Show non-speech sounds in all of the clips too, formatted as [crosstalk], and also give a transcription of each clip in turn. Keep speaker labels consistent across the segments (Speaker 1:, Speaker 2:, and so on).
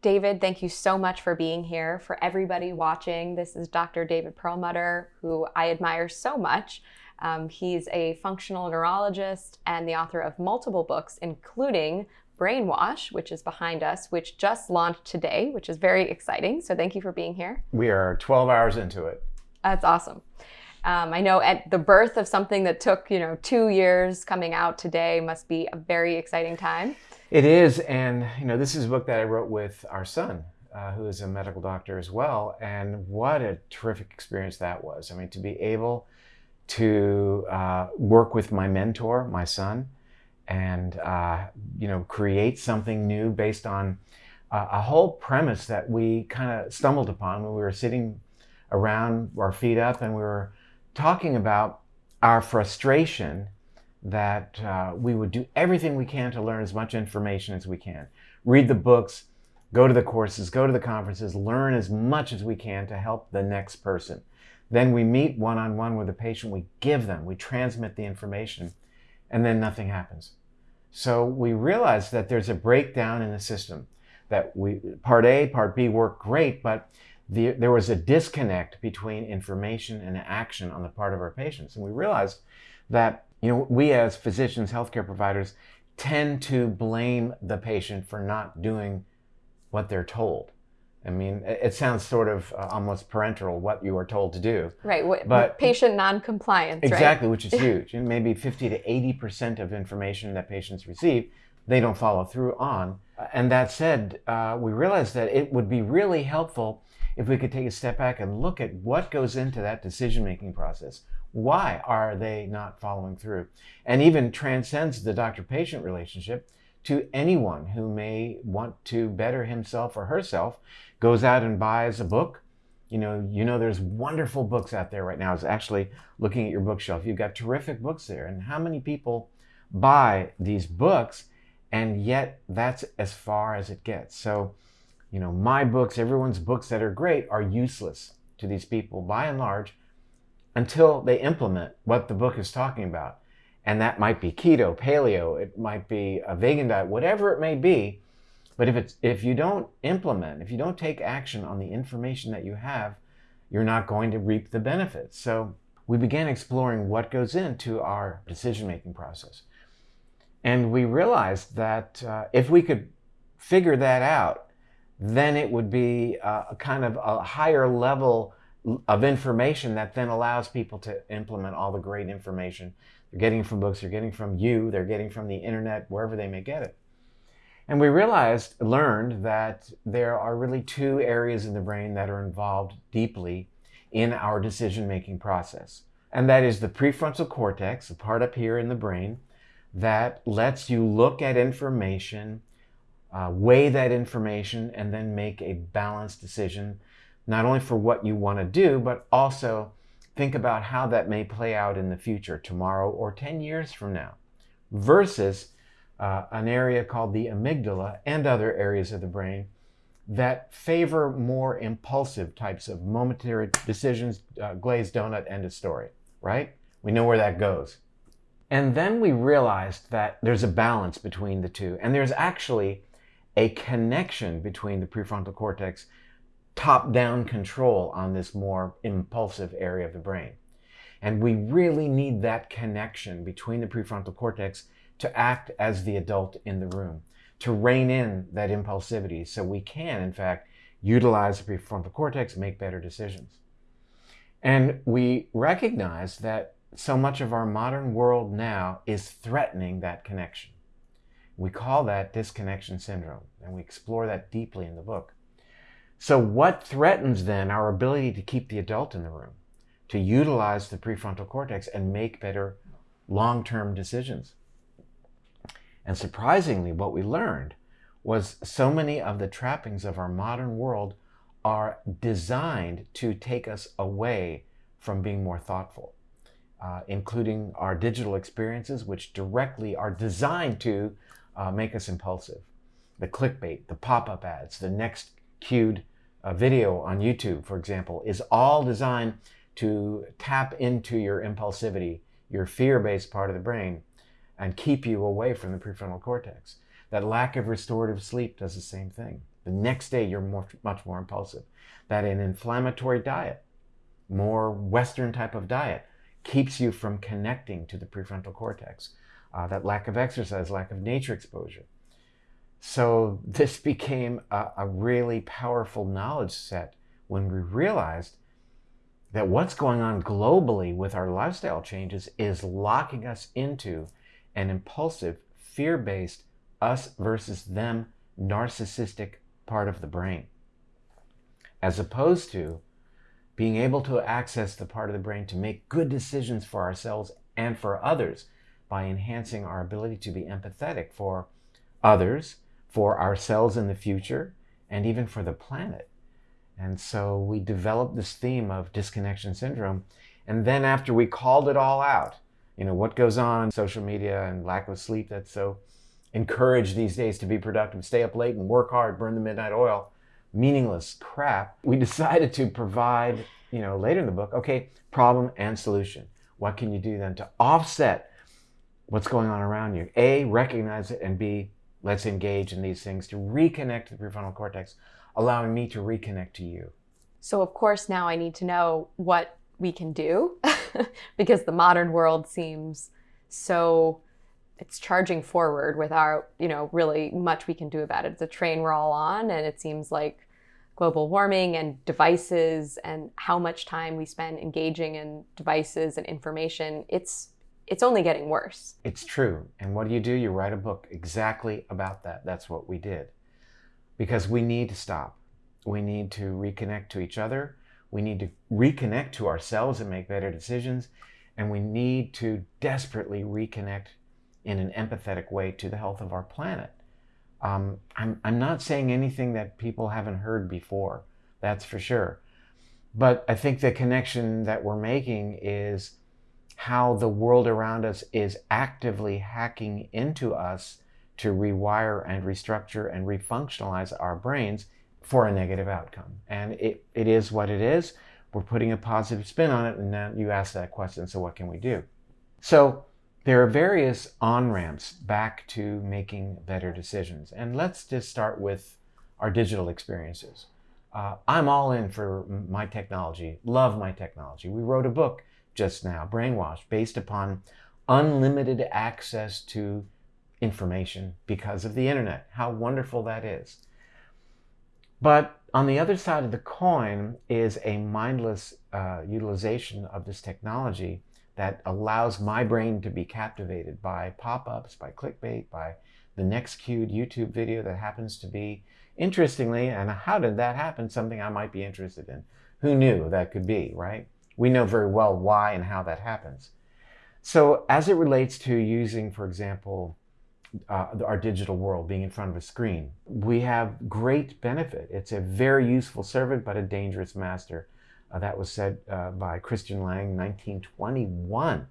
Speaker 1: David, thank you so much for being here. For everybody watching, this is Dr. David Perlmutter, who I admire so much. Um, he's a functional neurologist and the author of multiple books, including Brainwash, which is behind us, which just launched today, which is very exciting. So thank you for being here.
Speaker 2: We are 12 hours into it.
Speaker 1: That's awesome. Um, I know at the birth of something that took, you know, two years coming out today must be a very exciting time.
Speaker 2: It is, and you know, this is a book that I wrote with our son, uh, who is a medical doctor as well, and what a terrific experience that was. I mean, to be able to uh, work with my mentor, my son, and uh, you know, create something new based on a whole premise that we kind of stumbled upon when we were sitting around, our feet up, and we were talking about our frustration that uh, we would do everything we can to learn as much information as we can. Read the books, go to the courses, go to the conferences, learn as much as we can to help the next person. Then we meet one on one with a patient, we give them, we transmit the information, and then nothing happens. So we realize that there's a breakdown in the system. That we part A, part B work great, but the, there was a disconnect between information and action on the part of our patients. And we realized that you know, we as physicians, healthcare providers, tend to blame the patient for not doing what they're told. I mean, it sounds sort of uh, almost parental what you are told to do.
Speaker 1: Right, but patient non-compliance.
Speaker 2: Exactly,
Speaker 1: right?
Speaker 2: which is [laughs] huge. and maybe 50 to 80 percent of information that patients receive, they don't follow through on. And that said, uh, we realized that it would be really helpful if we could take a step back and look at what goes into that decision-making process. Why are they not following through? And even transcends the doctor-patient relationship to anyone who may want to better himself or herself, goes out and buys a book. You know, you know, there's wonderful books out there right now. I was actually looking at your bookshelf. You've got terrific books there. And how many people buy these books? And yet that's as far as it gets. So you know, my books, everyone's books that are great are useless to these people by and large until they implement what the book is talking about. And that might be keto, paleo, it might be a vegan diet, whatever it may be. But if it's if you don't implement, if you don't take action on the information that you have, you're not going to reap the benefits. So we began exploring what goes into our decision-making process. And we realized that uh, if we could figure that out, then it would be uh, a kind of a higher level of information that then allows people to implement all the great information they're getting from books, they're getting from you, they're getting from the internet, wherever they may get it. And we realized, learned that there are really two areas in the brain that are involved deeply in our decision-making process. And that is the prefrontal cortex, the part up here in the brain, that lets you look at information uh, weigh that information, and then make a balanced decision, not only for what you want to do, but also think about how that may play out in the future, tomorrow or 10 years from now, versus uh, an area called the amygdala and other areas of the brain that favor more impulsive types of momentary decisions, uh, glazed donut, end of story, right? We know where that goes. And then we realized that there's a balance between the two. And there's actually a connection between the prefrontal cortex, top-down control on this more impulsive area of the brain. And we really need that connection between the prefrontal cortex to act as the adult in the room, to rein in that impulsivity so we can, in fact, utilize the prefrontal cortex, make better decisions. And we recognize that so much of our modern world now is threatening that connection. We call that disconnection syndrome, and we explore that deeply in the book. So what threatens then our ability to keep the adult in the room, to utilize the prefrontal cortex and make better long-term decisions? And surprisingly, what we learned was so many of the trappings of our modern world are designed to take us away from being more thoughtful, uh, including our digital experiences, which directly are designed to uh, make us impulsive. The clickbait, the pop-up ads, the next cued uh, video on YouTube, for example, is all designed to tap into your impulsivity, your fear-based part of the brain, and keep you away from the prefrontal cortex. That lack of restorative sleep does the same thing. The next day, you're more, much more impulsive. That an inflammatory diet, more Western type of diet, keeps you from connecting to the prefrontal cortex. Uh, that lack of exercise, lack of nature exposure. So [laughs] this became a, a really powerful knowledge set when we realized that what's going on globally with our lifestyle changes is locking us into an impulsive, fear based, us versus them narcissistic part of the brain, as opposed to being able to access the part of the brain to make good decisions for ourselves and for others by enhancing our ability to be empathetic for others, for ourselves in the future, and even for the planet. And so we developed this theme of disconnection syndrome. And then after we called it all out, you know, what goes on in social media and lack of sleep that's so encouraged these days to be productive, stay up late and work hard, burn the midnight oil, meaningless crap. We [laughs] decided to provide, you know, later in the book, okay, problem and solution. What can you do then to offset what's going on around you? A, recognize it, and B, let's engage in these things to reconnect the prefrontal cortex allowing me to reconnect to you.
Speaker 1: So, of course, now I need to know what we can do [laughs] because the modern world seems so it's charging forward without you know really much we can do about it it's a train we're all on and it seems like global warming and devices and how much time we spend engaging in devices and information it's it's only getting worse
Speaker 2: it's true and what do you do you write a book exactly about that that's what we did because we need to stop. We need to reconnect to each other. We need to reconnect to ourselves and make better decisions. And we need to desperately reconnect in an empathetic way to the health of our planet. Um, I'm, I'm not saying anything that people haven't heard before, that's for sure. But I think the connection that we're making is how the world around us is actively hacking into us to rewire and restructure and refunctionalize our brains for a negative outcome. And it, it is what it is. We're putting a positive spin on it, and then you ask that question so, what can we do? So, there are various on ramps back to making better decisions. And let's just start with our digital experiences. Uh, I'm all in for my technology, love my technology. We wrote a book just now, brainwashed, based upon unlimited access to information because of the internet. How wonderful that is. But on the other side of the coin is a mindless uh, utilization of this technology that allows my brain to be captivated by pop ups, by clickbait, by the next cued YouTube video that happens to be, interestingly, and how did that happen? Something I might be interested in. Who knew that could be, right? We know very well why and how that happens. So, as it relates to using, for example, uh, our digital world, being in front of a screen. We have great benefit. It's a very useful servant, but a dangerous master. Uh, that was said uh, by Christian Lange, 1921,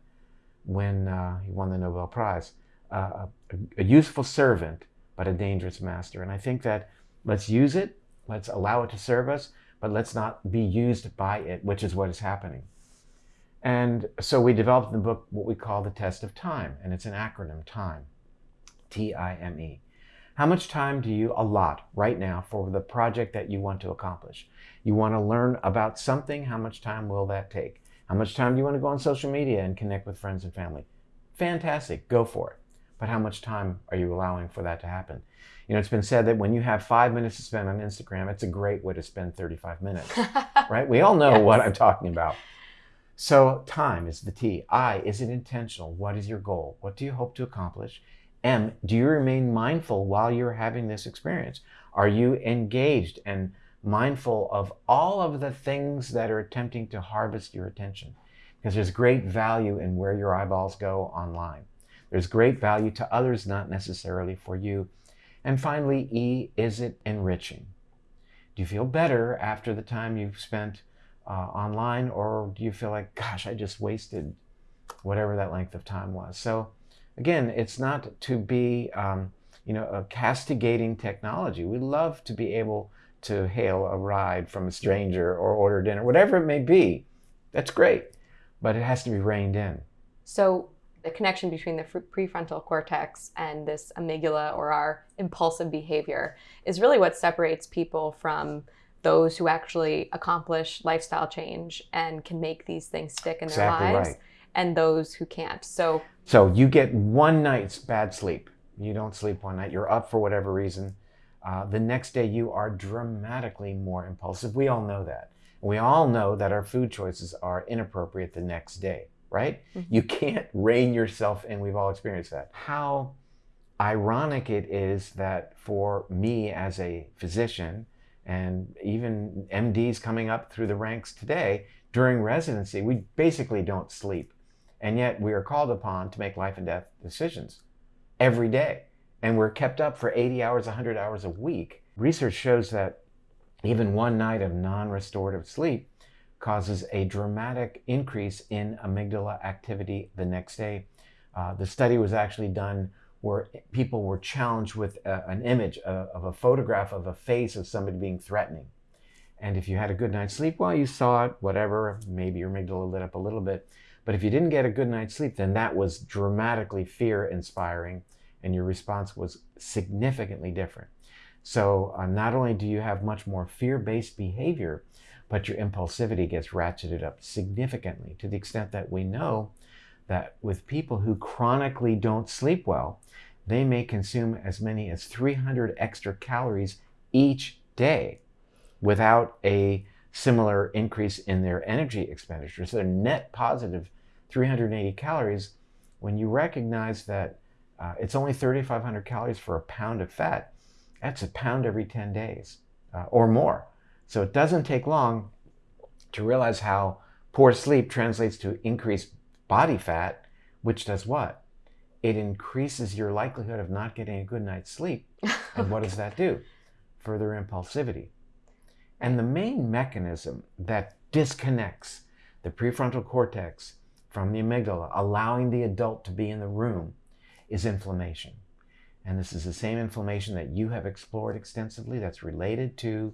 Speaker 2: when uh, he won the Nobel Prize. Uh, a, a useful servant, but a dangerous master. And I think that let's use it, let's allow it to serve us, but let's not be used by it, which is what is happening. And so we developed in the book what we call the test of time, and it's an acronym, TIME. T I M E. How much time do you allot right now for the project that you want to accomplish? You want to learn about something, how much time will that take? How much time do you want to go on social media and connect with friends and family? Fantastic, go for it. But how much time are you allowing for that to happen? You know, it's been said that when you have five minutes to spend on Instagram, it's a great way to spend 35 minutes, [laughs] right? We all know yes. what I'm talking about. So, time is the T. I, is it intentional? What is your goal? What do you hope to accomplish? M, do you remain mindful while you're having this experience? Are you engaged and mindful of all of the things that are attempting to harvest your attention? Because there's great value in where your eyeballs go online. There's great value to others, not necessarily for you. And finally, E, is it enriching? Do you feel better after the time you've spent uh, online, or do you feel like, gosh, I just wasted whatever that length of time was? So again, it's not to be, um, you know, a castigating technology. We love to be able to hail a ride from a stranger or order dinner, whatever it may be. That's great, but it has to be reined in.
Speaker 1: So The connection between the prefrontal cortex and this amygdala or our impulsive behavior is really what separates people from those who actually accomplish lifestyle change and can make these things stick in their
Speaker 2: exactly
Speaker 1: lives
Speaker 2: right.
Speaker 1: and those who can't. So
Speaker 2: So you get one night's bad sleep. You don't sleep one night. You're up for whatever reason. Uh, the next day you are dramatically more impulsive. We all know that. We all know that our food choices are inappropriate the next day, right?
Speaker 1: Mhm.
Speaker 2: You can't rein yourself in. We've all experienced that. How ironic it is that for me as a physician, and even MDs coming up through the ranks today during residency, we basically don't sleep. And yet we are called upon to make life and death decisions every day. And we're kept up for 80 hours, 100 hours a week. Research shows that even one night of non restorative sleep causes a dramatic increase in amygdala activity the next day. Uh, the study was actually done where people were challenged with a, an image of, of a photograph of a face of somebody being threatening. And if you had a good night's sleep, well, you saw it, whatever, maybe your amygdala lit up a little bit. But if you didn't get a good night's sleep, then that was dramatically fear inspiring and your response was significantly different. So, uh, not only do you have much more fear based behavior, but your impulsivity gets ratcheted up significantly to the extent that we know that with people who chronically don't sleep well, they may consume as many as 300 extra calories each day without a similar increase in their energy expenditure. So they're net positive 380 calories when you recognize that uh, it's only 3,500 calories for a pound of fat. That's a pound every 10 days uh, or more. So it doesn't take long to realize how poor sleep translates to increased body fat, which does what? It increases your likelihood of not getting a good night's sleep. [laughs] Oh and what does that do? Further impulsivity. And the main mechanism that disconnects the prefrontal cortex from the amygdala, allowing the adult to be in the room, is inflammation. And this is the same inflammation that you have explored extensively that's related to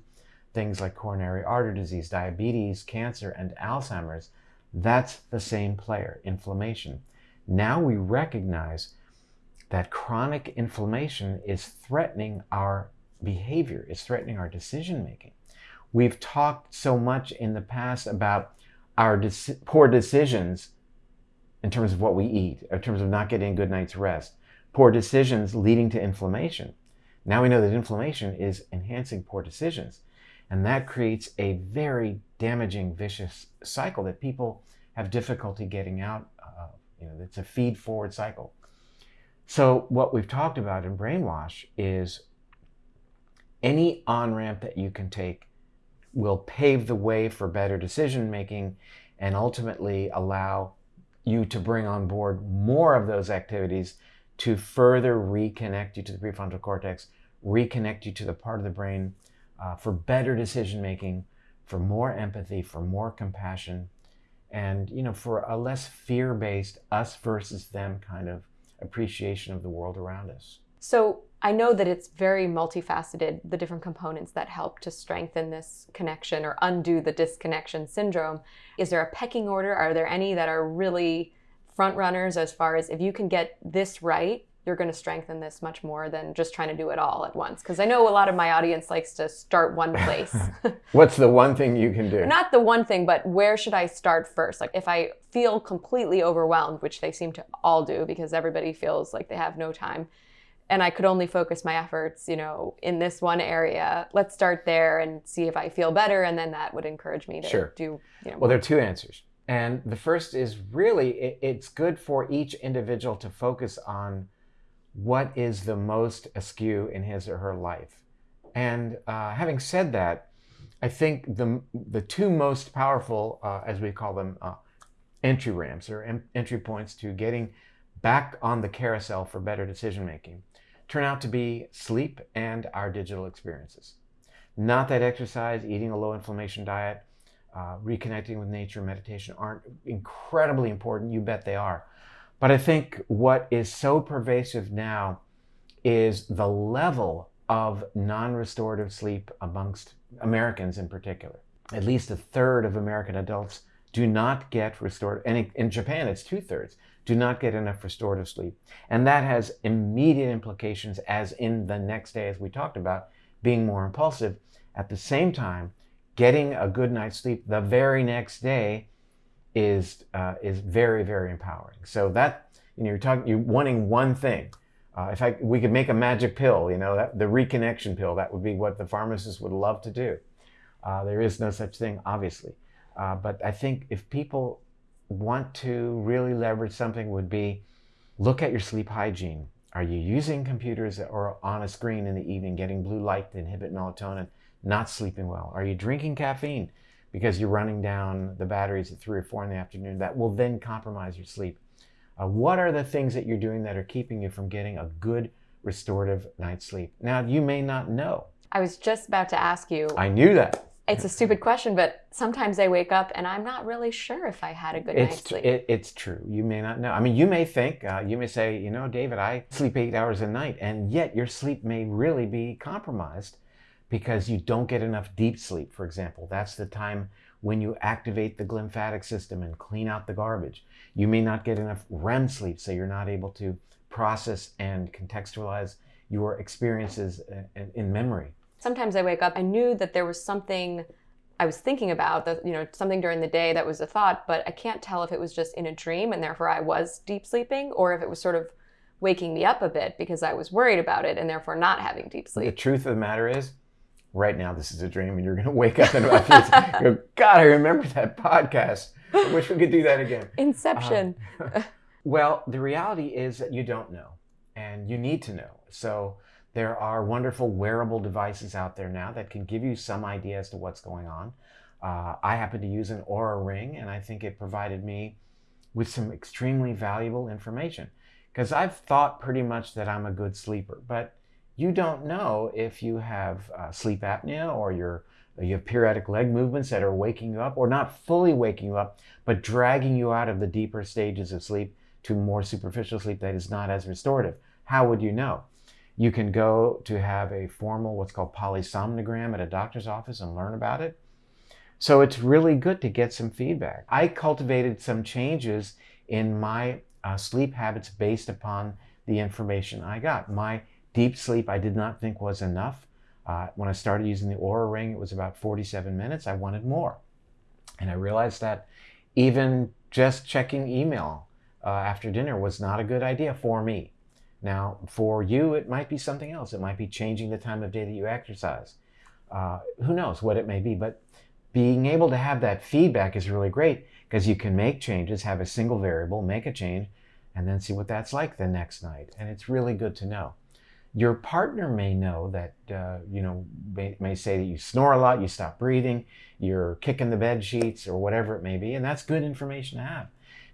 Speaker 2: things like coronary artery disease, diabetes, cancer, and Alzheimer's. That's the same player, inflammation. Now we recognize that chronic inflammation is threatening our behavior, is threatening our decision making. We've talked so much in the past about our de- poor decisions in terms of what we eat, in terms of not getting a good night's rest, poor decisions leading to inflammation. Now we know that inflammation is enhancing poor decisions. And that creates a very damaging, vicious cycle that people have difficulty getting out of. You know, it's a feed forward cycle. So, what we've talked about in Brainwash is any on ramp that you can take will pave the way for better decision making and ultimately allow you to bring on board more of those activities to further reconnect you to the prefrontal cortex, reconnect you to the part of the brain uh, for better decision making, for more empathy, for more compassion, and you know, for a less fear-based us versus them kind of appreciation of the world around us.
Speaker 1: So I know that it's very multifaceted, the different components that help to strengthen this connection or undo the disconnection syndrome. Is there a pecking order? Are there any that are really front runners as far as if you can get this right, you're going to strengthen this much more than just trying to do it all at once? Because I know a lot of my audience likes to start one [laughs] place. [laughs]
Speaker 2: What's the one thing you can do?
Speaker 1: Not the one thing, but where should I start first? Like if I feel completely overwhelmed, which they seem to all do because everybody feels like they have no time and I could only focus my efforts, you know, in this one area. Let's start there and see if I feel better, and then that would encourage me to
Speaker 2: Sure.
Speaker 1: do. You know,
Speaker 2: Well, there are two answers. And the first is really it, it's good for each individual to focus on what is the most askew in his or her life. And uh, having said that, I think the, the two most powerful, uh, as we call them, uh, entry ramps or en- entry points to getting back on the carousel for better decision making turn out to be sleep and our digital experiences. Not that exercise, eating a low inflammation diet, uh, reconnecting with nature, meditation aren't incredibly important. You bet they are. But I think what is so pervasive now is the level of non restorative sleep amongst Americans in particular. At least a third of American adults do not get restored, and in Japan it's two thirds, do not get enough restorative sleep. And that has immediate implications, as in the next day, as we talked about, being more impulsive. At the same time, getting a good night's sleep the very next day is, uh, is very, very empowering. So that, you know, you're talking, you're wanting one thing. Uh, if I, we could make a magic pill, you know, that, the reconnection pill, that would be what the pharmacist would love to do. Uh, there is no such thing, obviously. Uh, but I think if people want to really leverage something would be look at your sleep hygiene. Are you using computers or on a screen in the evening, getting blue light to inhibit melatonin, not sleeping well? Are you drinking caffeine because you're running down the batteries at three or four in the afternoon? That will then compromise your sleep. Uh, what are the things that you're doing that are keeping you from getting a good restorative night's sleep? Now, you may not know.
Speaker 1: I was just about to ask you.
Speaker 2: I knew that.
Speaker 1: It's a stupid question, but sometimes I wake up and I'm not really sure if I had a good
Speaker 2: it's,
Speaker 1: night's sleep.
Speaker 2: It, it's true. You may not know. I mean, you may think, uh, you may say, you know, David, I sleep eight hours a night, and yet your sleep may really be compromised because you don't get enough deep sleep, for example. That's the time when you activate the glymphatic system and clean out the garbage. You may not get enough REM sleep, so you're not able to process and contextualize your experiences uh, in, in memory
Speaker 1: sometimes I wake up, I knew that there was something I was thinking about, that, you know, something during the day that was a thought, but I can't tell if it was just in a dream and therefore I was deep sleeping or if it was sort of waking me up a bit because I was worried about it and therefore not having deep sleep.
Speaker 2: The truth of the matter is, right now this is a dream and you're going [laughs] to wake up in about few go, God, I remember that podcast. I wish we could do that again.
Speaker 1: Inception.
Speaker 2: Uh, [laughs] well, the reality is that you don't know and you need to know. So there are wonderful wearable devices out there now that can give you some idea as to what's going on. Uh, I happen to use an Oura Ring, and I think it provided me with some extremely valuable information because I've thought pretty much that I'm a good sleeper, but you don't know if you have uh, sleep apnea or you're, you have periodic leg movements that are waking you up or not fully waking you up, but dragging you out of the deeper stages of sleep to more superficial sleep that is not as restorative. How would you know? You can go to have a formal, what's called polysomnogram at a doctor's office and learn about it. So it's really good to get some feedback. I cultivated some changes in my uh, sleep habits based upon the information I got. My deep sleep I did not think was enough. Uh, when I started using the Oura Ring, it was about 47 minutes. I wanted more. And I realized that even just checking email uh, after dinner was not a good idea for me. Now, for you, it might be something else. It might be changing the time of day that you exercise. Uh, who knows what it may be, but being able to have that feedback is really great because you can make changes, have a single variable, make a change, and then see what that's like the next night. And it's really good to know. Your partner may know that, uh, you know, may, may say that you snore a lot, you stop breathing, you're kicking the bed sheets, or whatever it may be, and that's good information to have.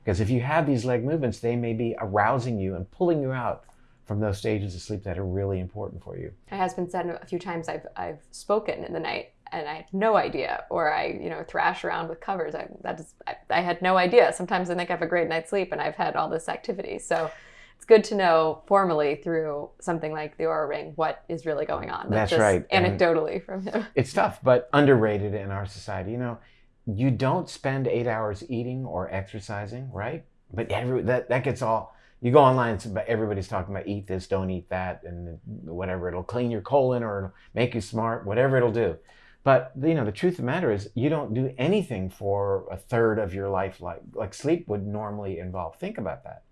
Speaker 2: Because if you have these leg movements, they may be arousing you and pulling you out from those stages of sleep that are really important for you.
Speaker 1: Has been said a few times I've, I've spoken in the night and I had no idea, or I, you know, thrash around with covers. I, that is, I, I had no idea. Sometimes I think I have a great night's sleep and I've had all this activity. So it's good to know formally through something like the Oura Ring what is really going on.
Speaker 2: That's right.
Speaker 1: Anecdotally and from him. [laughs]
Speaker 2: It's tough, but underrated in our society. You know, you don't spend eight hours eating or exercising, right? But every, that, that gets all you go online, everybody's talking about eat this, don't eat that, and whatever. It'll clean your colon or it'll make you smart, whatever it'll do. But you know, the truth of the matter is, you don't do anything for a third of your life like like sleep would normally involve. Think about that,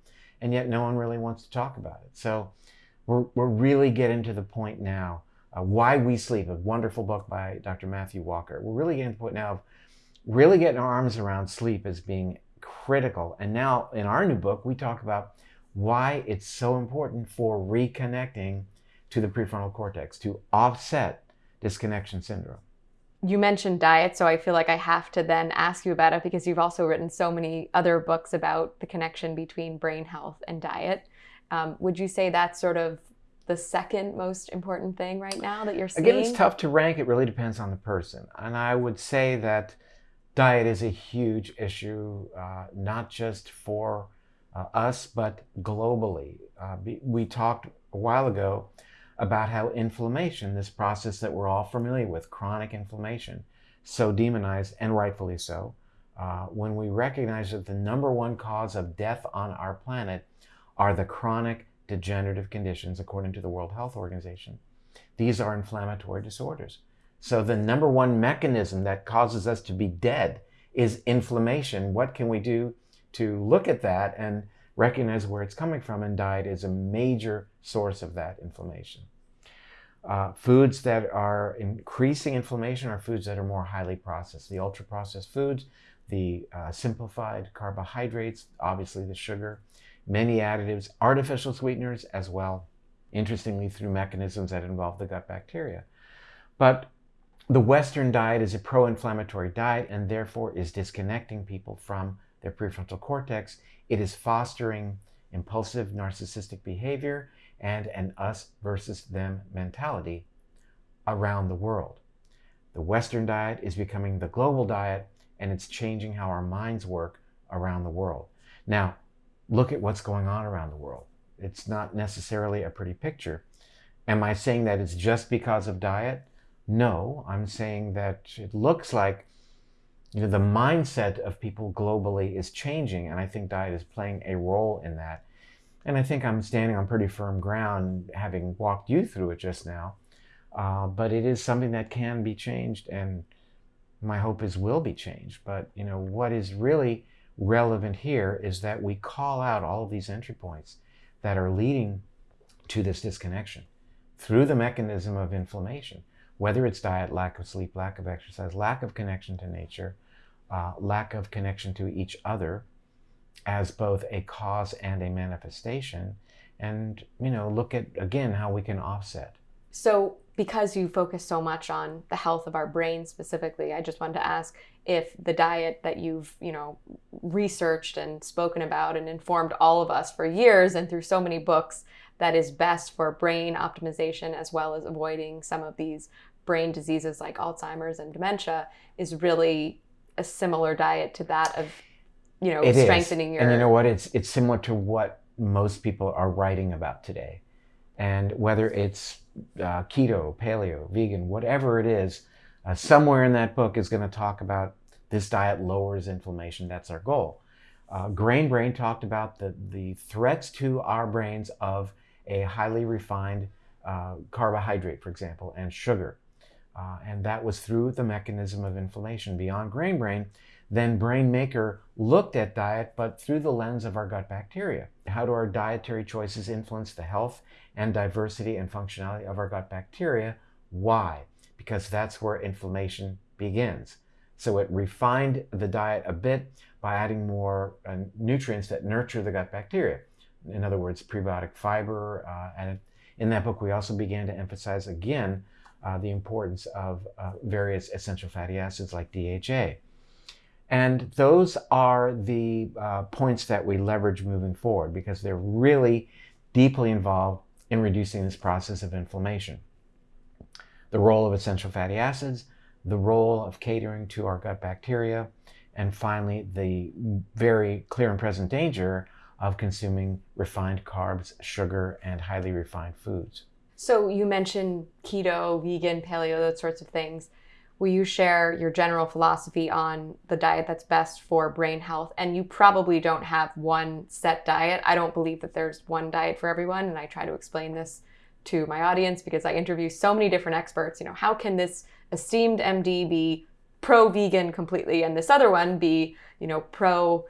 Speaker 2: and yet no one really wants to talk about it. So we're we're really getting to the point now. Uh, Why We Sleep, a wonderful book by Dr. Matthew Walker. We're really getting to the point now of really getting our arms around sleep as being critical. And now in our new book, we talk about why it's so important for reconnecting to the prefrontal cortex to offset disconnection syndrome.
Speaker 1: You mentioned diet, so I feel like I have to then ask you about it because you've also written so many other books about the connection between brain health and diet. Um, would you say that's sort of the second most important thing right now that you're seeing?
Speaker 2: Again, it's tough to rank. It really depends on the person. And I would say that diet is a huge issue, uh, not just for uh, us, but globally. Uh, we talked a while ago about how inflammation, this process that we're all familiar with, chronic inflammation, so demonized, and rightfully so, uh, when we recognize that the number one cause of death on our planet are the chronic degenerative conditions, according to the World Health Organization. These are inflammatory disorders. So, the number one mechanism that causes us to be dead is inflammation. What can we do to look at that and recognize where it's coming from? And diet is a major source of that inflammation. Uh, foods that are increasing inflammation are foods that are more highly processed. The ultra processed foods, the uh, simplified carbohydrates, obviously the sugar, many additives, artificial sweeteners as well, interestingly, through mechanisms that involve the gut bacteria. But the Western diet is a pro inflammatory diet and therefore is disconnecting people from their prefrontal cortex. It is fostering impulsive narcissistic behavior and an us versus them mentality around the world. The Western diet is becoming the global diet and it's changing how our minds work around the world. Now, look at what's going on around the world. It's not necessarily a pretty picture. Am I saying that it's just because of diet? No, I'm saying that it looks like you know, the mindset of people globally is changing, and I think diet is playing a role in that. And I think I'm standing on pretty firm ground, having walked you through it just now. Uh, but it is something that can be changed, and my hope is will be changed. But you know, what is really relevant here is that we call out all of these entry points that are leading to this disconnection through the mechanism of inflammation, whether it's diet, lack of sleep, lack of exercise, lack of connection to nature, uh, lack of connection to each other as both a cause and a manifestation, and you know, look at again how we can offset.
Speaker 1: So, because you focus so much on the health of our brain specifically, I just wanted to ask if the diet that you've, you know, researched and spoken about and informed all of us for years and through so many books that is best for brain optimization as well as avoiding some of these brain diseases like Alzheimer's and dementia is really a similar diet to that of, you know,
Speaker 2: it
Speaker 1: strengthening
Speaker 2: is.
Speaker 1: your
Speaker 2: And you know what? It's it's similar to what most people are writing about today. And whether it's uh, keto, paleo, vegan, whatever it is, uh, somewhere in that book is going to talk about this diet lowers inflammation. That's our goal. Uh, Grain Brain talked about the, the threats to our brains of a highly refined uh, carbohydrate, for example, and sugar. Uh, and that was through the mechanism of inflammation. Beyond Grain Brain, then Brain Maker looked at diet, but through the lens of our gut bacteria. How do our dietary choices influence the health and diversity and functionality of our gut bacteria? Why? Because that's where inflammation begins. So it refined the diet a bit by adding more uh, nutrients that nurture the gut bacteria. In other words, prebiotic fiber. Uh, and in that book, we also began to emphasize again uh, the importance of uh, various essential fatty acids like DHA. And those are the uh, points that we leverage moving forward because they're really deeply involved in reducing this process of inflammation. The role of essential fatty acids, the role of catering to our gut bacteria, and finally, the very clear and present danger of consuming refined carbs, sugar, and highly refined foods.
Speaker 1: So, you mentioned keto, vegan, paleo, those sorts of things. Will you share your general philosophy on the diet that's best for brain health? And you probably don't have one set diet. I don't believe that there's one diet for everyone. And I try to explain this to my audience because I interview so many different experts. You know, how can this esteemed MD be pro vegan completely and this other one be, you know, pro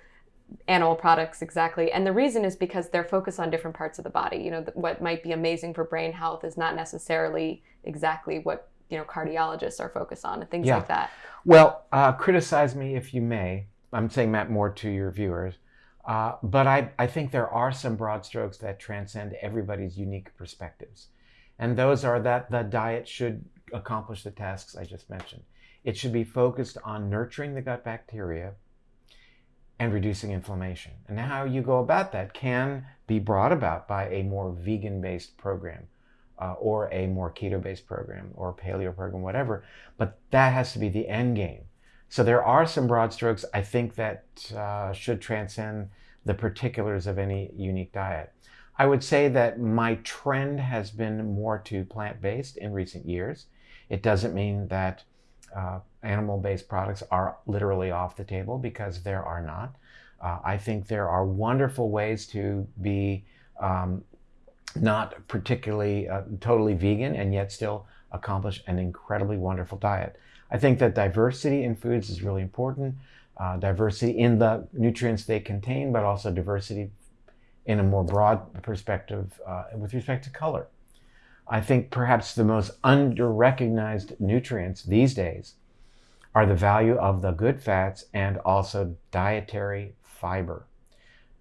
Speaker 1: animal products exactly and the reason is because they're focused on different parts of the body you know what might be amazing for brain health is not necessarily exactly what you know cardiologists are focused on and things
Speaker 2: Yeah.
Speaker 1: like that
Speaker 2: Well, uh, criticize me if you may. I'm saying that more to your viewers. Uh, but I, I think there are some broad strokes that transcend everybody's unique perspectives. And those are that the diet should accomplish the tasks I just mentioned. It should be focused on nurturing the gut bacteria and reducing inflammation. And how you go about that can be brought about by a more vegan based program uh, or a more keto based program or paleo program, whatever. But that has to be the end game. So there are some broad strokes I think that uh, should transcend the particulars of any unique diet. I would say that my trend has been more to plant based in recent years. It doesn't mean that uh, animal based products are literally off the table because there are not. Uh, I think there are wonderful ways to be um, not particularly uh, totally vegan and yet still accomplish an incredibly wonderful diet. I think that diversity in foods is really important. Uh, diversity in the nutrients they contain, but also diversity in a more broad perspective uh, with respect to color. I think perhaps the most under-recognized nutrients these days are the value of the good fats and also dietary fiber.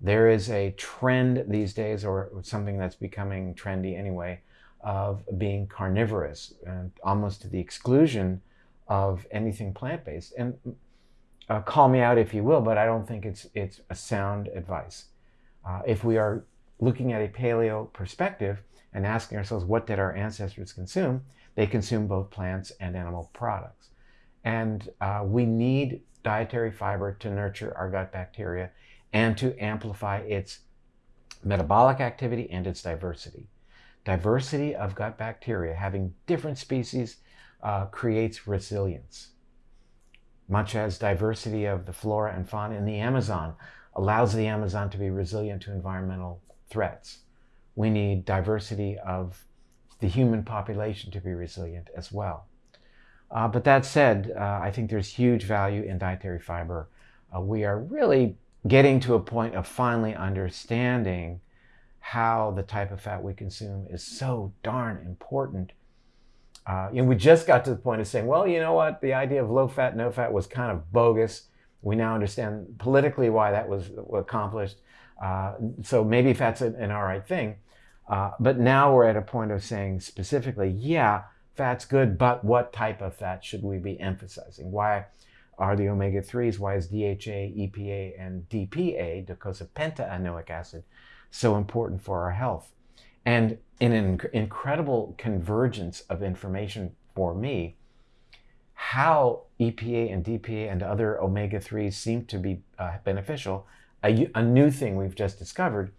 Speaker 2: There is a trend these days, or something that's becoming trendy anyway, of being carnivorous, and almost to the exclusion of anything plant-based. And uh, call me out if you will, but I don't think it's it's a sound advice. Uh, if we are looking at a paleo perspective and asking ourselves what did our ancestors consume, they consume both plants and animal products. And uh, we need dietary fiber to nurture our gut bacteria and to amplify its metabolic activity and its diversity. Diversity of gut bacteria, having different species, uh, creates resilience. Much as diversity of the flora and fauna in the Amazon allows the Amazon to be resilient to environmental threats. We need diversity of the human population to be resilient as well. Uh, but that said, uh, I think there's huge value in dietary fiber. Uh, we are really getting to a point of finally understanding how the type of fat we consume is so darn important. Uh, you we just got to the point of saying, well, you know what, the idea of low fat, no fat was kind of bogus. We now understand politically why that was accomplished. Uh, so maybe fat's an, an all right thing. Uh, but now we're at a point of saying specifically, yeah, fat's good, but what type of fat should we be emphasizing? Why are the omega-3s? Why is DHA, EPA, and DPA, docosapentaenoic acid, so important for our health? And in an inc incredible convergence of information for me, how EPA and DPA and other omega-3s seem to be uh, beneficial, a, a new thing we've just discovered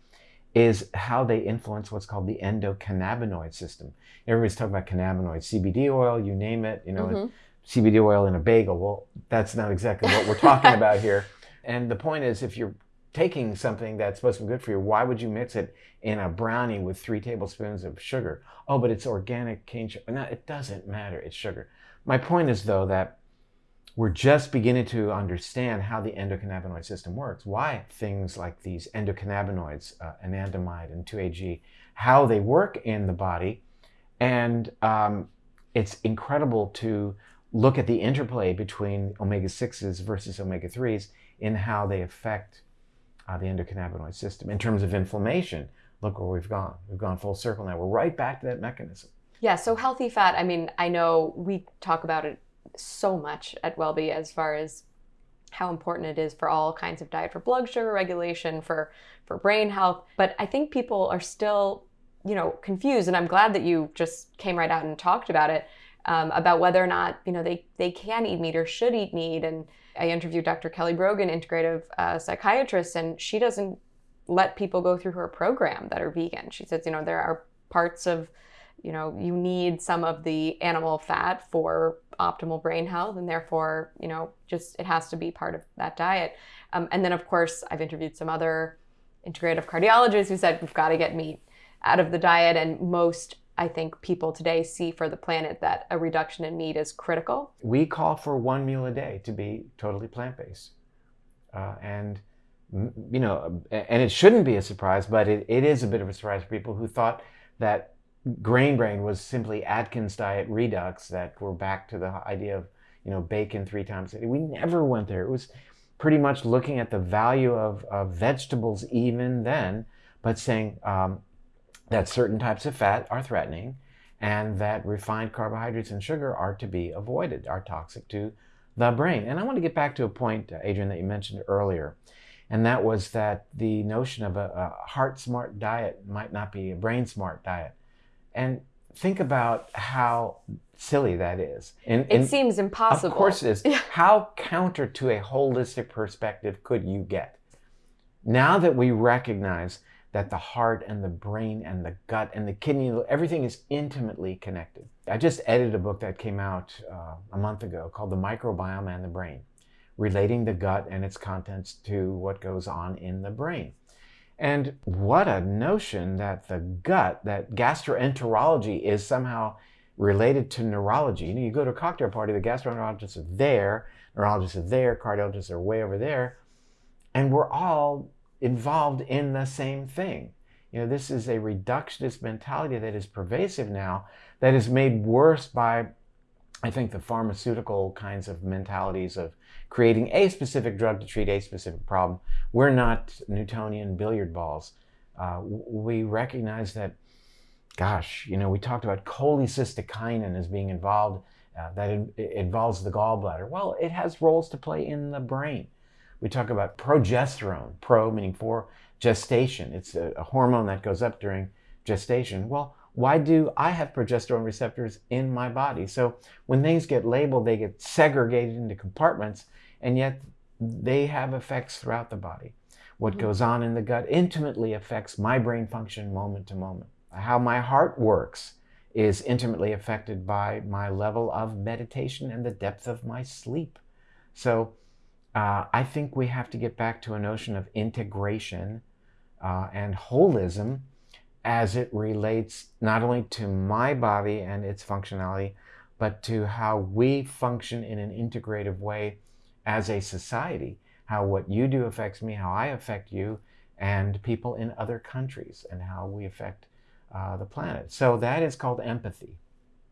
Speaker 2: is how they influence what's called the endocannabinoid system. Everybody's talking about cannabinoids, CBD oil, you name it, you know, mm -hmm. CBD oil in a bagel. Well, that's not exactly what we're talking [laughs] about here. And the point is, if you're taking something that's supposed to be good for you, why would you mix it in a brownie with three tablespoons of sugar? Oh, but it's organic cane sugar. No, it doesn't matter. It's sugar. My point is, though, that we're just beginning to understand how the endocannabinoid system works, why things like these endocannabinoids, uh, anandamide and 2-AG, how they work in the body. And um, it's incredible to look at the interplay between omega-6s versus omega-3s in how they affect uh, the endocannabinoid system. In terms of inflammation, look where we've gone. We've gone full circle now. We're right back to that mechanism.
Speaker 1: Yeah, so healthy fat, I mean, I know we talk about it so much at WellBe as far as how important it is for all kinds of diet for blood sugar regulation, for, for brain health. But I think people are still, you know, confused. And I'm glad that you just came right out and talked about it um, about whether or not you know they they can eat meat or should eat meat. And I interviewed Dr. Kelly Brogan, integrative uh, psychiatrist, and she doesn't let people go through her program that are vegan. She says, you know, there are parts of you know you need some of the animal fat for optimal brain health and therefore you know just it has to be part of that diet um, and then of course i've interviewed some other integrative cardiologists who said we've got to get meat out of the diet and most I think people today see for the planet that a reduction in meat is critical.
Speaker 2: We call for one meal a day to be totally plant-based. Uh, and, you know, and it shouldn't be a surprise, but it, it is a bit of a surprise for people who thought that grain brain was simply Atkins diet redux, that we're back to the idea of, you know, bacon three times a day. We never went there. It was pretty much looking at the value of, of vegetables even then, but saying, um, that certain types of fat are threatening and that refined carbohydrates and sugar are to be avoided, are toxic to the brain. And I want to get back to a point, Adrienne, that you mentioned earlier, and that was that the notion of a, a heart smart diet might not be a brain smart diet. And think about how silly that is.
Speaker 1: And, it and seems impossible.
Speaker 2: Of course it is. how counter to a holistic perspective could you get? Now that we recognize that the heart and the brain and the gut and the kidney, everything is intimately connected. I just edited a book that came out uh, a month ago called The Microbiome and the Brain, relating the gut and its contents to what goes on in the brain. And what a notion that the gut, that gastroenterology is somehow related to neurology. You know, you go to a cocktail party, the gastroenterologists are there, neurologists are there, cardiologists are way over there, and we're all involved in the same thing. You know, this is a reductionist mentality that is pervasive now, that is made worse by, I think, the pharmaceutical kinds of mentalities of creating a specific drug to treat a specific problem. We're not Newtonian billiard balls. Uh, we recognize that, gosh, you know, we talked about cholecystokinin as being involved, uh, that in, involves the gallbladder. Well, it has roles to play in the brain. We talk about progesterone, pro meaning for gestation. It's a, a hormone that goes up during gestation. Well, why do I have progesterone receptors in my body? So when things get labeled, they get segregated into compartments, and yet they have effects throughout the body. What mm-hmm. goes on in the gut intimately affects my brain function moment to moment. How my heart works is intimately affected by my level of meditation and the depth of my sleep. So uh, I think we have to get back to a notion of integration uh, and holism as it relates not only to my body and its functionality, but to how we function in an integrative way as a society. How what you do affects me, how I affect you, and people in other countries, and how we affect uh, the planet. So that is called empathy.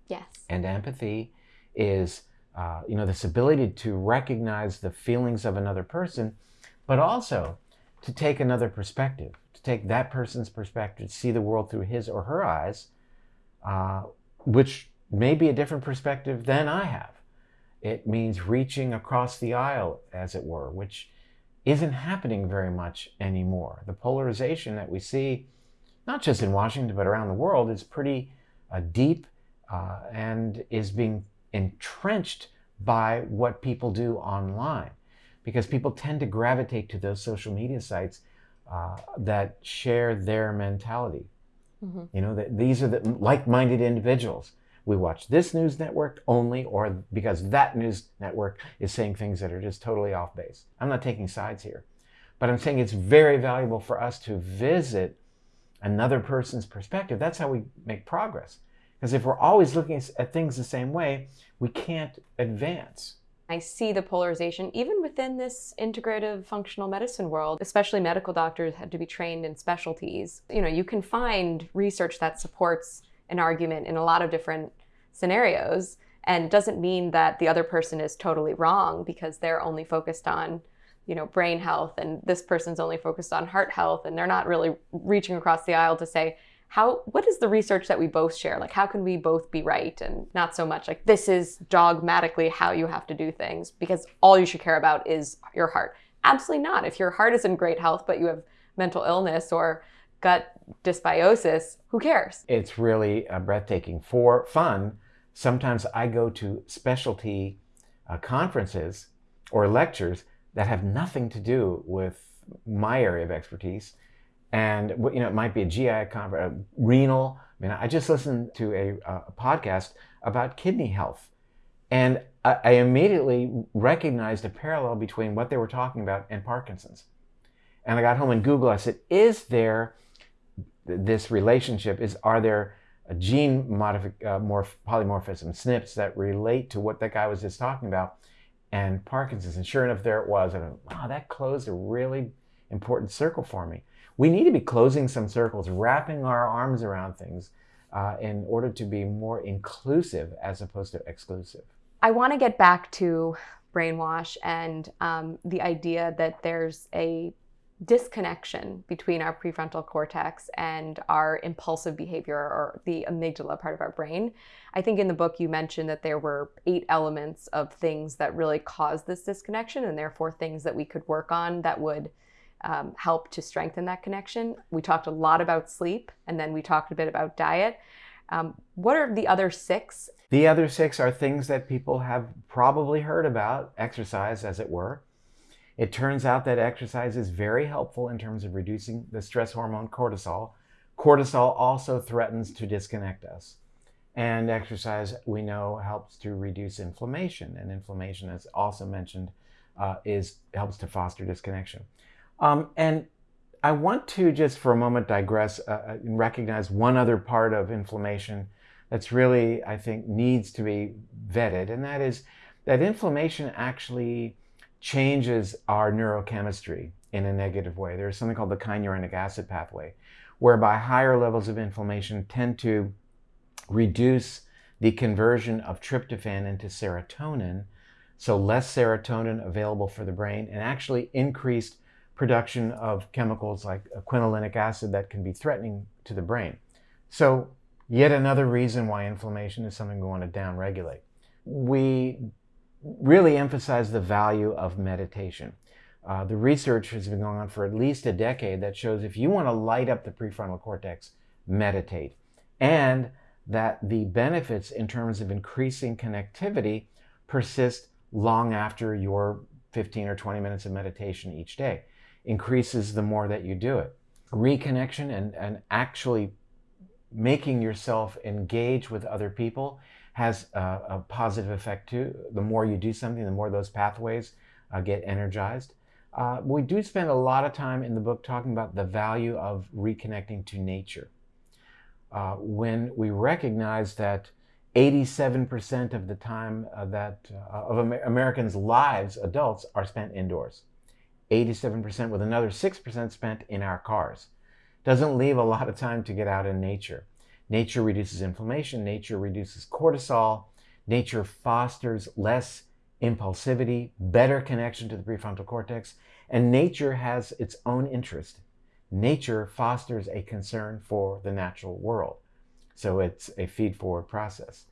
Speaker 1: Yes.
Speaker 2: And empathy is, uh, you know, this ability to recognize the feelings of another person, but also to take another perspective, take that person's perspective, see the world through his or her eyes, uh, which may be a different perspective than I have. It means reaching across the aisle, as it were, which isn't happening very much anymore. The polarization that we see, not just in Washington, but around the world, is pretty uh, deep uh, and is being entrenched by what people do online because people tend to gravitate to those social media sites uh, that share their mentality. Mm-hmm. You know, that these are the like-minded individuals. We watch this news network only, or because that news network is saying things that are just totally off base. I'm not taking sides here, but I'm saying it's very valuable for us to visit another person's perspective. That's how we make progress. Because if we're always looking at things the same way, we can't advance.
Speaker 1: I see the polarization even within this integrative functional medicine world, especially medical doctors had to be trained in specialties. You know, you can find research that supports an argument in a lot of different scenarios. And doesn't mean that the other person is totally wrong because they're only focused on, you know, brain health and this person's only focused on heart health and they're not really reaching across the aisle to say, how what is the research that we both share? Like how can we both be right and not so much like this is dogmatically how you have to do things because all you should care about is your heart? Absolutely not. If your heart is in great health but you have mental illness or gut dysbiosis who cares?
Speaker 2: It's really uh, breathtaking. For fun sometimes i go to specialty uh, conferences or lectures that have nothing to do with my area of expertise and you know it might be a GI conference, a renal. I mean, I just listened to a, a podcast about kidney health, and I, I, immediately recognized a parallel between what they were talking about and Parkinson's. And I got home and Google. I said, "Is there this relationship? Is are there a gene uh, morph, polymorphism SNPs that relate to what that guy was just talking about?" And Parkinson's. And sure enough, there it was. And wow, that closed a really important circle for me we need to be closing some circles, wrapping our arms around things uh, in order to be more inclusive as opposed to exclusive.
Speaker 1: I want to get back to brainwash and um, the idea that there's a disconnection between our prefrontal cortex and our impulsive behavior or the amygdala part of our brain. I think in the book you mentioned that there were eight elements of things that really cause this disconnection and therefore things that we could work on that would um, help to strengthen that connection. We talked a lot about sleep, and then we talked a bit about diet. Um, what are the other six?
Speaker 2: The other six are things that people have probably heard about, exercise, as it were. It turns out that exercise is very helpful in terms of reducing the stress hormone cortisol. Cortisol also threatens to disconnect us. And exercise, we know, helps to reduce inflammation. And inflammation, as also mentioned, uh, is helps to foster disconnection. Um, and I want to just for a moment digress uh, uh, and recognize one other part of inflammation that's really, I think, needs to be vetted, and that is that inflammation actually changes our neurochemistry in a negative way. There's something called the kynurenic acid pathway, whereby higher levels of inflammation tend to reduce the conversion of tryptophan into serotonin, so less serotonin available for the brain, and actually increased production of chemicals like quinolinic acid that can be threatening to the brain. So, yet another reason why inflammation is something we want to downregulate. We really emphasize the value of meditation. Uh, the research has been going on for at least a decade that shows if you want to light up the prefrontal cortex, meditate. And that the benefits in terms of increasing connectivity persist long after your 15 or 20 minutes of meditation each day. Increases the more that you do it. Reconnection and, and actually making yourself engage with other people has a, a, positive effect too. The more you do something, the more those pathways uh, get energized. Uh, we do spend a lot of time in the book talking about the value of reconnecting to nature. Uh, when we recognize that 87% of the time uh, that uh, of Amer Americans' lives, adults, are spent indoors. 87% with another 6% spent in our cars. Doesn't leave a lot of time to get out in nature. Nature reduces inflammation, nature reduces cortisol, nature fosters less impulsivity, better connection to the prefrontal cortex, and nature has its own interest. Nature fosters a concern for the natural world. So it's a feed forward process.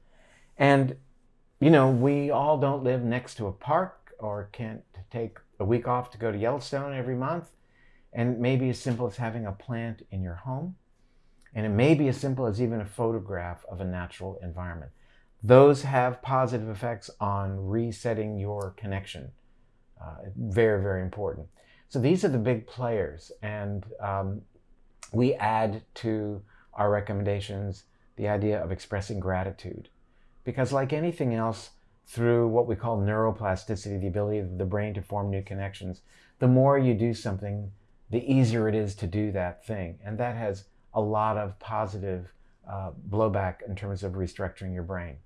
Speaker 2: And, you know, we all don't live next to a park or can't take a week off to go to Yellowstone every month. And maybe as simple as having a plant in your home and it may be as simple as even a photograph of a natural environment. Those have positive effects on resetting your connection. Uh, very, very important. So these are the big players. And um, we add to our recommendations the idea of expressing gratitude. Because, like anything else, through what we call neuroplasticity, the ability of the brain to form new connections, the more you do something, the easier it is to do that thing. And that has a lot of positive uh, blowback in terms of restructuring your brain.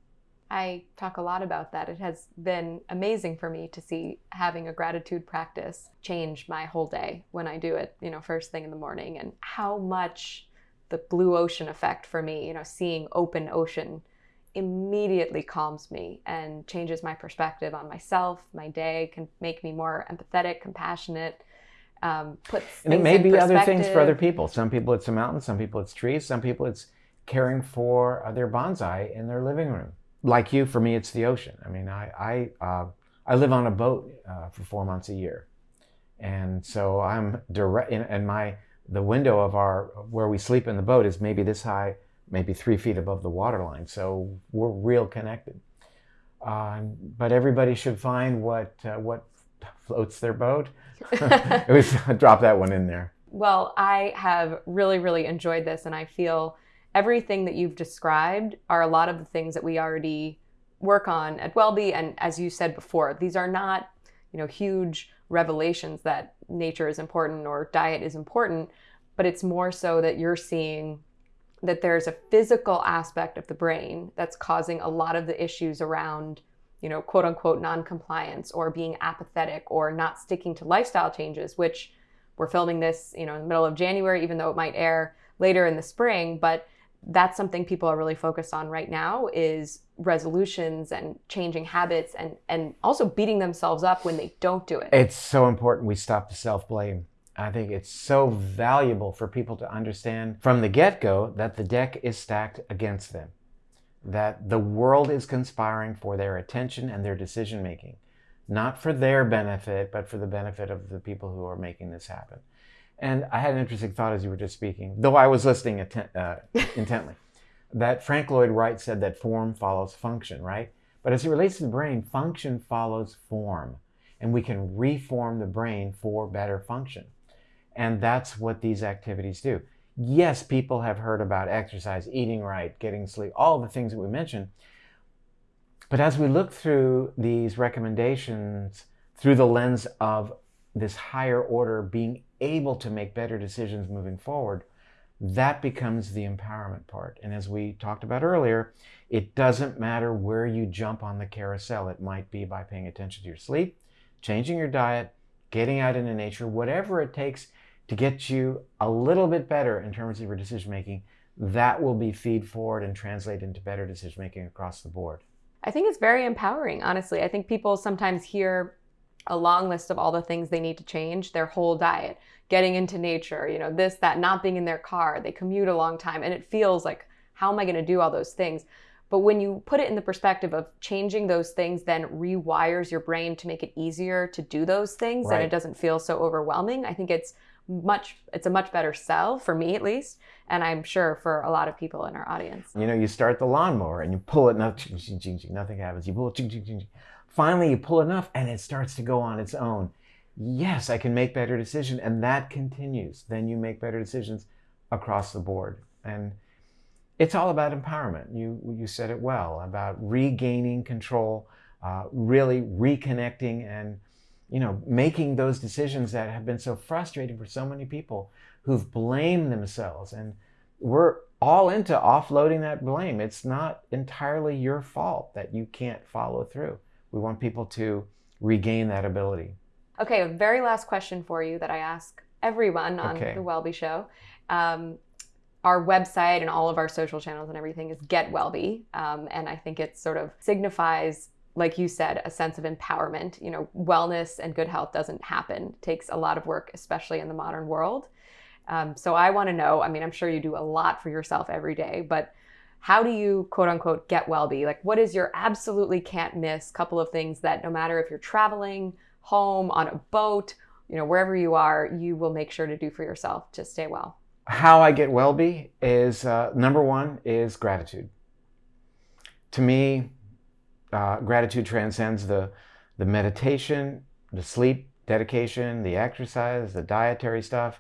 Speaker 1: I talk a lot about that. It has been amazing for me to see having a gratitude practice change my whole day when I do it, you know, first thing in the morning and how much the blue ocean effect for me, you know, seeing open ocean immediately calms me and changes my perspective on myself, my day, can make me more empathetic, compassionate, um, puts
Speaker 2: and it may be other things for other people. Some people it's a mountain, some people it's trees, some people it's caring for uh, their bonsai in their living room. Like you, for me, it's the ocean. I mean, I I uh, I live on a boat uh, for four months a year, and so I'm direct. And my the window of our where we sleep in the boat is maybe this high, maybe three feet above the waterline. So we're real connected. Uh, but everybody should find what uh, what floats their boat. [laughs] [laughs] it was [laughs] drop that one in there.
Speaker 1: Well, I have really, really enjoyed this, and I feel everything that you've described are a lot of the things that we already work on at WellBe. And as you said before, these are not, you know, huge revelations that nature is important or diet is important, but it's more so that you're seeing that there's a physical aspect of the brain that's causing a lot of the issues around you know, quote unquote non-compliance or being apathetic or not sticking to lifestyle changes, which we're filming this, you know, in the middle of January, even though it might air later in the spring, but that's something people are really focused on right now is resolutions and changing habits and and also beating themselves up when they don't do it.
Speaker 2: It's so important we stop the self-blame. I think it's so valuable for people to understand from the get-go that the deck is stacked against them that the world is conspiring for their attention and their decision making, not for their benefit, but for the benefit of the people who are making this happen. And I had an interesting thought as you were just speaking, though I was listening uh, [laughs] intently, that Frank Lloyd Wright said that form follows function, right? But as it relates to the brain, function follows form. and we can reform the brain for better function. And that's what these activities do. Yes, people have heard about exercise, eating right, getting sleep, all the things that we mentioned. But as we look through these recommendations through the lens of this higher order being able to make better decisions moving forward, that becomes the empowerment part. And as we talked about earlier, it doesn't matter where you jump on the carousel. It might be by paying attention to your sleep, changing your diet, getting out into nature, whatever it takes to get you a little bit better in terms of your decision making, that will be feed forward and translate into better decision making across the board.
Speaker 1: I think it's very empowering, honestly. I think people sometimes hear a long list of all the things they need to change their whole diet, getting into nature, you know, this, that, not being in their car, they commute a long time, and it feels like, how am I going to do all those things? But when you put it in the perspective of changing those things, then rewires your brain to make it easier to do those things, right. and it doesn't feel so overwhelming. I think it's much it's a much better sell for me at least and i'm sure for a lot of people in our audience.
Speaker 2: You know you start the lawnmower and you pull it nothing, nothing happens. You pull it finally you pull enough and it starts to go on its own. Yes i can make better decisions and that continues. Then you make better decisions across the board. And it's all about empowerment. You, you said it well about regaining control, uh, really reconnecting and you know, making those decisions that have been so frustrating for so many people who've blamed themselves. And we're all into offloading that blame. It's not entirely your fault that you can't follow through. We want people to regain that ability.
Speaker 1: Okay, a very last question for you that I ask everyone on okay. the WellBe Show. Um, our website and all of our social channels and everything is Get WellBe, um, and I think it sort of signifies, like you said, a sense of empowerment. You know, wellness and good health doesn't happen; it takes a lot of work, especially in the modern world. Um, so I want to know. I mean, I'm sure you do a lot for yourself every day, but how do you quote unquote get well be? Like, what is your absolutely can't miss couple of things that no matter if you're traveling, home, on a boat, you know, wherever you are, you will make sure to do for yourself to stay well?
Speaker 2: how I get well be is uh, number one is gratitude. To me, uh, gratitude transcends the, the meditation, the sleep dedication, the exercise, the dietary stuff.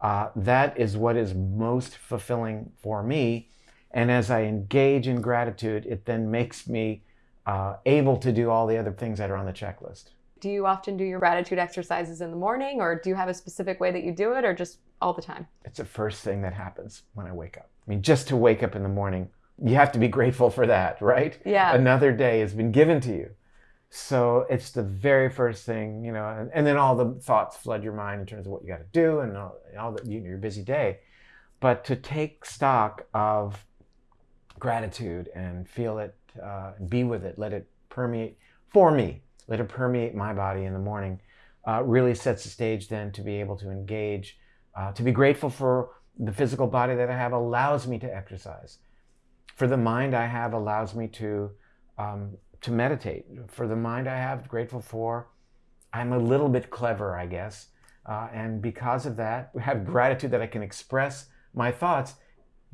Speaker 2: Uh, that is what is most fulfilling for me. And as I engage in gratitude, it then makes me uh, able to do all the other things that are on the checklist.
Speaker 1: Do you often do your gratitude exercises in the morning, or do you have a specific way that you do it, or just all the time?
Speaker 2: It's the first thing that happens when I wake up. I mean, just to wake up in the morning, you have to be grateful for that, right?
Speaker 1: Yeah.
Speaker 2: Another day has been given to you. So it's the very first thing, you know, and, and then all the thoughts flood your mind in terms of what you got to do and all, all the, you know, your busy day. But to take stock of gratitude and feel it, uh, be with it, let it permeate for me let it permeate my body in the morning, uh, really sets the stage then to be able to engage, uh, to be grateful for the physical body that I have allows me to exercise. For the mind I have allows me to, um, to meditate. For the mind I have, grateful for, I'm a little bit clever, I guess. Uh, and because of that, [laughs] we have gratitude that I can express my thoughts.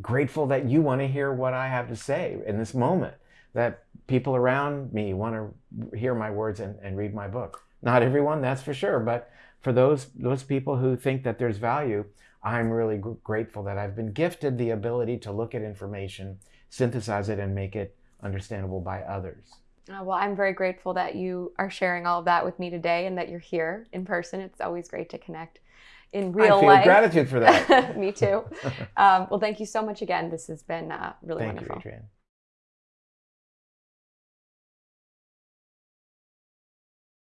Speaker 2: Grateful that you want to hear what I have to say in this moment that people around me want to hear my words and, and read my book. Not everyone, that's for sure, but for those those people who think that there's value, I'm really grateful that I've been gifted the ability to look at information, synthesize it, and make it understandable by others.
Speaker 1: Uh, well, I'm very grateful that you are sharing all of that with me today and that you're here in person. It's always great to connect in real
Speaker 2: I feel
Speaker 1: life.
Speaker 2: gratitude for that. [laughs]
Speaker 1: me too. [laughs] Um, well, thank you so much again. This has been uh, really
Speaker 2: thank
Speaker 1: wonderful.
Speaker 2: You, Adrienne.